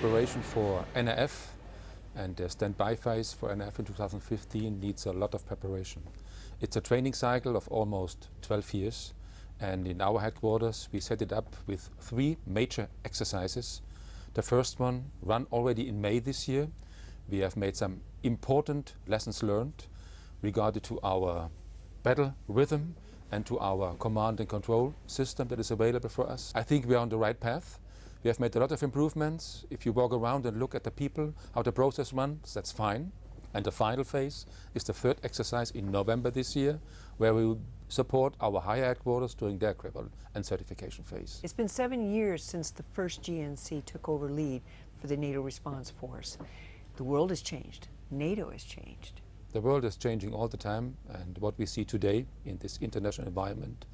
preparation for NRF and the standby phase for NRF in 2015 needs a lot of preparation. It's a training cycle of almost 12 years and in our headquarters we set it up with three major exercises. The first one run already in May this year. We have made some important lessons learned regarding to our battle rhythm and to our command and control system that is available for us. I think we are on the right path. We have made a lot of improvements. If you walk around and look at the people, how the process runs, that's fine. And the final phase is the third exercise in November this year, where we will support our higher headquarters during their critical and certification phase. It's been seven years since the first GNC took over lead for the NATO response force. The world has changed. NATO has changed. The world is changing all the time, and what we see today in this international environment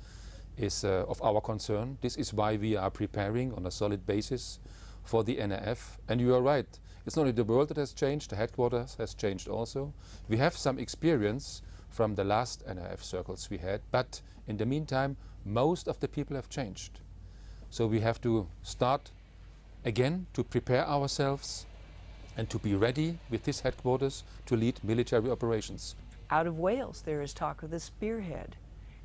is uh, of our concern. This is why we are preparing on a solid basis for the NRF. And you are right, it's not only the world that has changed, the headquarters has changed also. We have some experience from the last NRF circles we had, but in the meantime, most of the people have changed. So we have to start again to prepare ourselves and to be ready with this headquarters to lead military operations. Out of Wales, there is talk of the spearhead.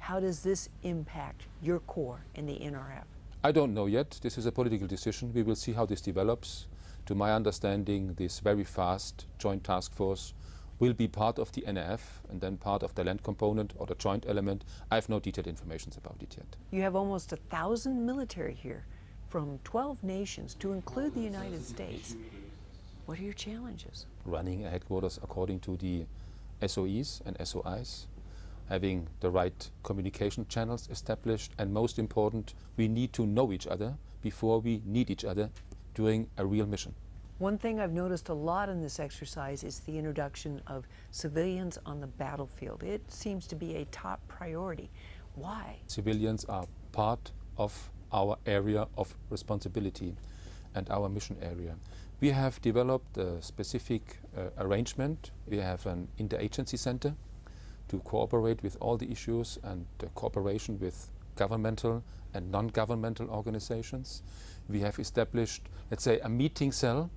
How does this impact your corps in the NRF? I don't know yet. This is a political decision. We will see how this develops. To my understanding, this very fast joint task force will be part of the NRF and then part of the land component or the joint element. I have no detailed information about it yet. You have almost a thousand military here from 12 nations to include the United States. What are your challenges? Running a headquarters according to the SOEs and SOIs having the right communication channels established, and most important, we need to know each other before we need each other during a real mission. One thing I've noticed a lot in this exercise is the introduction of civilians on the battlefield. It seems to be a top priority. Why? Civilians are part of our area of responsibility and our mission area. We have developed a specific uh, arrangement. We have an interagency center to cooperate with all the issues and cooperation with governmental and non-governmental organizations. We have established, let's say, a meeting cell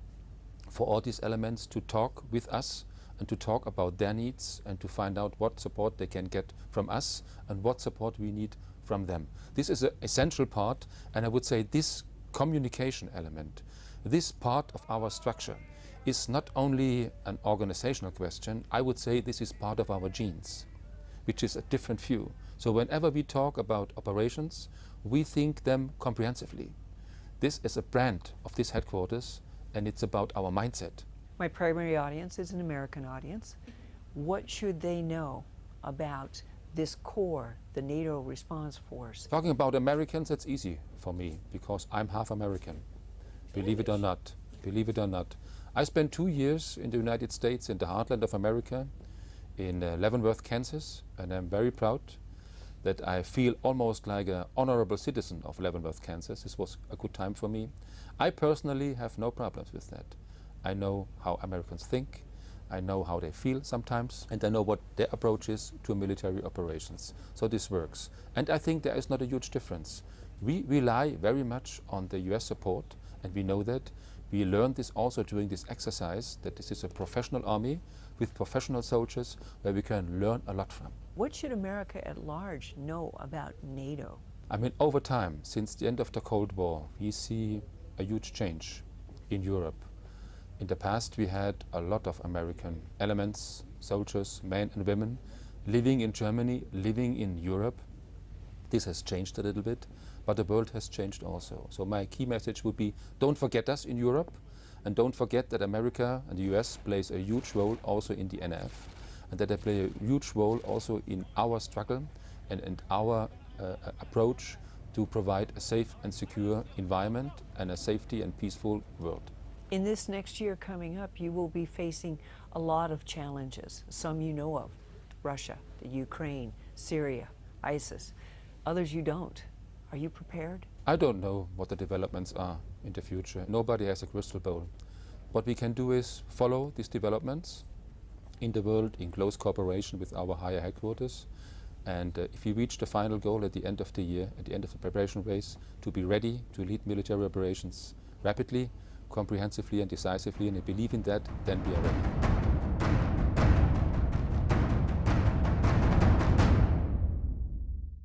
for all these elements to talk with us and to talk about their needs and to find out what support they can get from us and what support we need from them. This is an essential part and I would say this communication element, this part of our structure is not only an organizational question, I would say this is part of our genes, which is a different view. So whenever we talk about operations, we think them comprehensively. This is a brand of this headquarters and it's about our mindset. My primary audience is an American audience. What should they know about this corps, the NATO response force? Talking about Americans, that's easy for me because I'm half American. Believe it or not. Believe it or not. I spent two years in the United States in the heartland of America in uh, Leavenworth, Kansas, and I'm very proud that I feel almost like an honorable citizen of Leavenworth, Kansas. This was a good time for me. I personally have no problems with that. I know how Americans think, I know how they feel sometimes, and I know what their approach is to military operations. So this works. And I think there is not a huge difference. We rely very much on the US support, and we know that. We learned this also during this exercise, that this is a professional army with professional soldiers where we can learn a lot from. What should America at large know about NATO? I mean, over time, since the end of the Cold War, we see a huge change in Europe. In the past, we had a lot of American elements, soldiers, men and women, living in Germany, living in Europe. This has changed a little bit but the world has changed also. So my key message would be don't forget us in Europe and don't forget that America and the US plays a huge role also in the NF and that they play a huge role also in our struggle and, and our uh, approach to provide a safe and secure environment and a safety and peaceful world. In this next year coming up, you will be facing a lot of challenges, some you know of, Russia, the Ukraine, Syria, ISIS, others you don't. Are you prepared? I don't know what the developments are in the future. Nobody has a crystal ball. What we can do is follow these developments in the world in close cooperation with our higher headquarters. And uh, if we reach the final goal at the end of the year, at the end of the preparation phase, to be ready to lead military operations rapidly, comprehensively and decisively, and I believe in that, then we are ready.